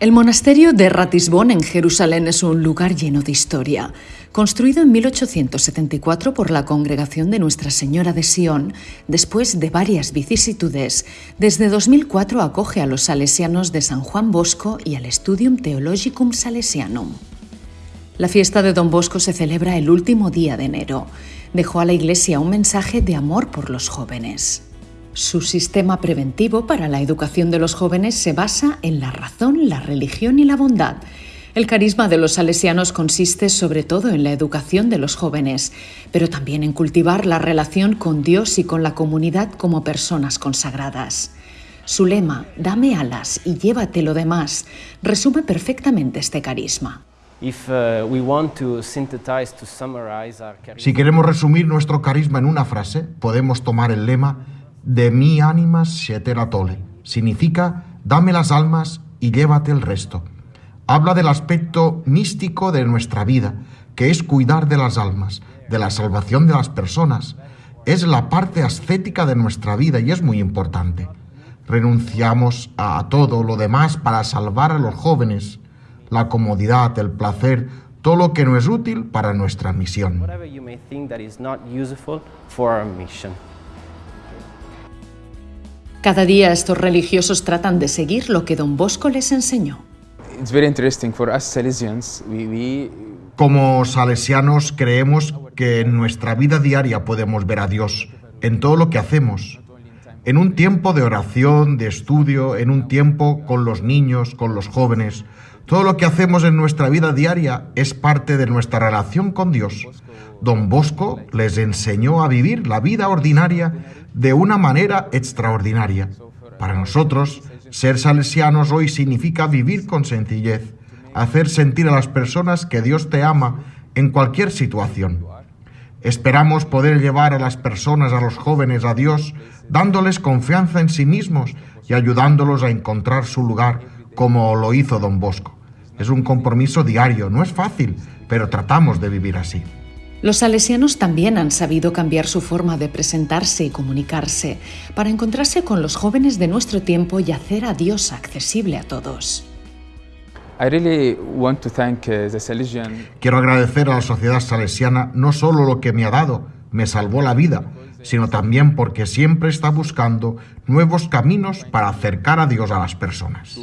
El monasterio de Ratisbon en Jerusalén es un lugar lleno de historia. Construido en 1874 por la Congregación de Nuestra Señora de Sion, después de varias vicisitudes, desde 2004 acoge a los salesianos de San Juan Bosco y al Studium Theologicum Salesianum. La fiesta de Don Bosco se celebra el último día de enero. Dejó a la Iglesia un mensaje de amor por los jóvenes. Su sistema preventivo para la educación de los jóvenes se basa en la razón, la religión y la bondad. El carisma de los salesianos consiste sobre todo en la educación de los jóvenes, pero también en cultivar la relación con Dios y con la comunidad como personas consagradas. Su lema, dame alas y llévate lo demás, resume perfectamente este carisma. Si queremos resumir nuestro carisma en una frase, podemos tomar el lema de mi ánimas sietera tole. Significa, dame las almas y llévate el resto. Habla del aspecto místico de nuestra vida, que es cuidar de las almas, de la salvación de las personas. Es la parte ascética de nuestra vida y es muy importante. Renunciamos a todo lo demás para salvar a los jóvenes, la comodidad, el placer, todo lo que no es útil para nuestra misión. Cada día estos religiosos tratan de seguir lo que don Bosco les enseñó. Como salesianos creemos que en nuestra vida diaria podemos ver a Dios en todo lo que hacemos. En un tiempo de oración, de estudio, en un tiempo con los niños, con los jóvenes. Todo lo que hacemos en nuestra vida diaria es parte de nuestra relación con Dios. Don Bosco les enseñó a vivir la vida ordinaria de una manera extraordinaria. Para nosotros, ser salesianos hoy significa vivir con sencillez, hacer sentir a las personas que Dios te ama en cualquier situación. Esperamos poder llevar a las personas, a los jóvenes, a Dios, dándoles confianza en sí mismos y ayudándolos a encontrar su lugar, como lo hizo don Bosco. Es un compromiso diario, no es fácil, pero tratamos de vivir así. Los salesianos también han sabido cambiar su forma de presentarse y comunicarse para encontrarse con los jóvenes de nuestro tiempo y hacer a Dios accesible a todos. Uh, Quiero agradecer a la sociedad salesiana no solo lo que me ha dado, me salvó la vida, sino también porque siempre está buscando nuevos caminos para acercar a Dios a las personas.